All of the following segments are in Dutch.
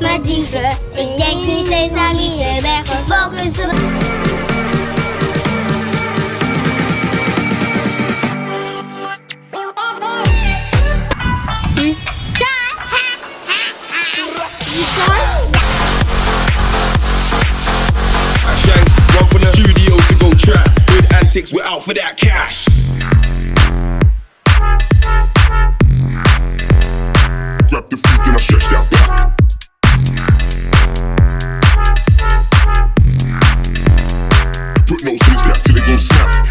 maar dieven. Ik denk niet eens aan liefde, ben gefocust op... Shanks run from the studio to go trap. With antics, we're out for that cash. Till they snap.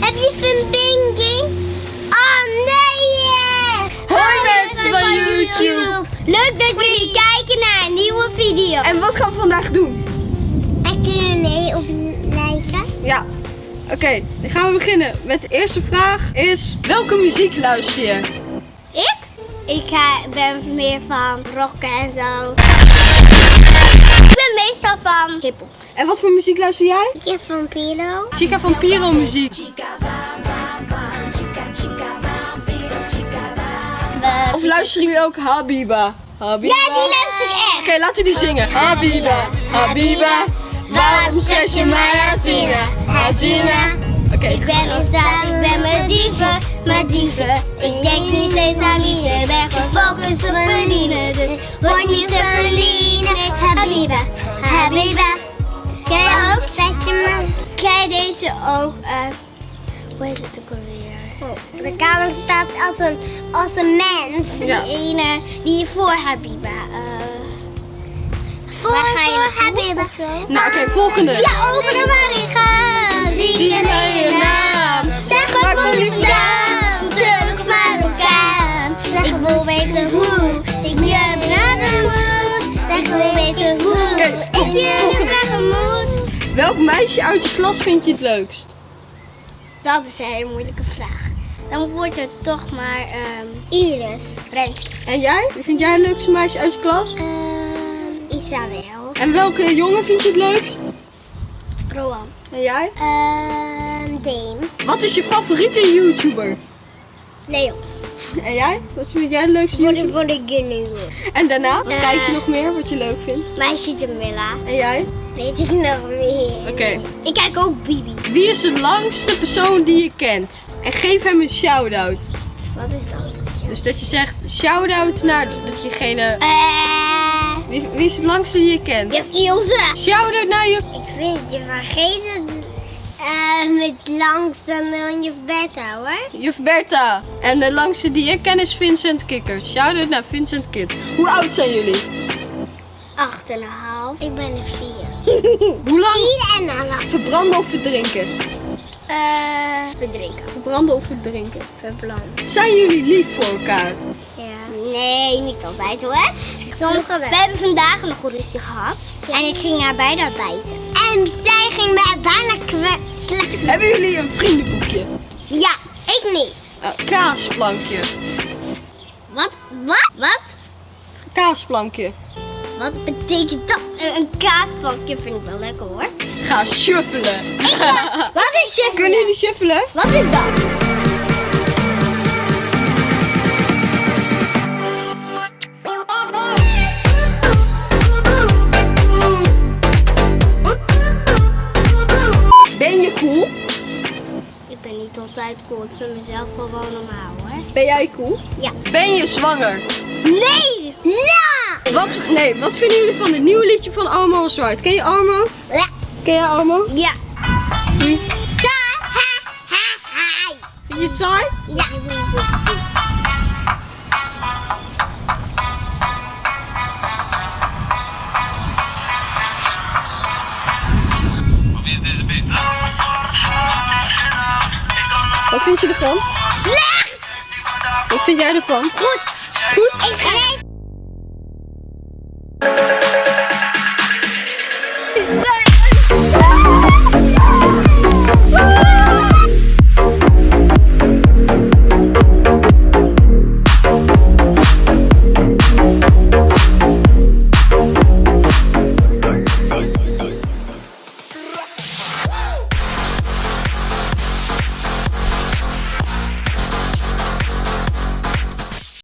Heb je verbinding? Heb je? Oh nee! Hoi mensen van YouTube. Leuk dat jullie kijken naar een nieuwe video. En wat gaan we vandaag doen? En kunnen nee op lijken? Ja. Oké, dan gaan we beginnen met de eerste vraag is... Welke muziek luister je? Ik? Ik ga, ben meer van rocken en zo. Ik ben meestal van hiphop. En wat voor muziek luister jij? Ik heb van Pilo. Chica van Piro muziek. Of luisteren jullie ook Habiba? Habiba. Ja, die luister ik Oké, echt. laten we die zingen. Habiba, Habiba, waarom zet je mij? Hazina. Oké, Ik ben ontstaan, ik ben met dieven, met dieven. Ik denk niet eens aan liefde, ben gefocust op verdienen. Dus word niet te verdienen. Habiba, je ook? Je deze ook? hoe heet het ook alweer? Oh, de kamer staat als een, als een mens. Die Ja. ene, die voor Habiba. eh voor, voor Habiba. nou oké, volgende. Ja, open de maar Welk meisje uit je klas vind je het leukst? Dat is een hele moeilijke vraag. Dan wordt het toch maar ehm Iris. Renske. En jij? Wie vind jij het leukste meisje uit je klas? Ehm Isabel. En welke jongen vind je het leukst? Roan. En jij? Ehm Dame. Wat is je favoriete YouTuber? Leon. En jij? Wat vind jij het leukste YouTuber? voor de Gnu. En daarna? Kijk je nog meer wat je leuk vindt? Meisje Jamila. En jij? Weet ik nog meer. Oké. Ik kijk ook Bibi. Wie is de langste persoon die je kent? En geef hem een shout-out. Wat is dat? Dus dat je zegt shout-out naar dat jegene... Eh, Wie, wie is het langste die je kent? juf Ilse. Shout-out naar je... Ik vind je vergeten eh met langste dan juf Bertha hoor. Juf Bertha. En de langste die ik ken is Vincent Kikker. Shout-out naar Vincent Kid. Hoe oud zijn jullie? Acht en een half. Ik ben een vier. Hoe lang? Vier en een half. Verbranden of verdrinken? Eh, verdrinken. Verbranden of verdrinken? Verbranden. Zijn jullie lief voor elkaar? Ja. Nee, niet altijd hoor. Sommige we hebben vandaag nog een ruzie gehad. En ik ging haar bijna bijten. En zij ging mij bijna kwijt. Hebben jullie een vriendenboekje? Ja, ik niet. Kaasplankje. Wat? Wat? Wat? Kaasplankje. Wat betekent dat? Een, een kaasplankje vind ik wel lekker hoor. Ga shuffelen. Wat is shuffelen? Kunnen jullie shuffelen? Wat is dat? Niet altijd cool. Ik vind mezelf wel wel normaal hoor. Ben jij cool? Ja. Ben je zwanger? Nee! Ja! Wat, nee, wat vinden jullie van het nieuwe liedje van Armo en Zwart? Ken je Armo? Ja. Ken je Armo? Ja. Hm? Sa, ha, ha, ha. Vind je het saai? Ja. Wat vind je ervan? Slecht! Wat vind jij ervan? Goed. Goed. Ik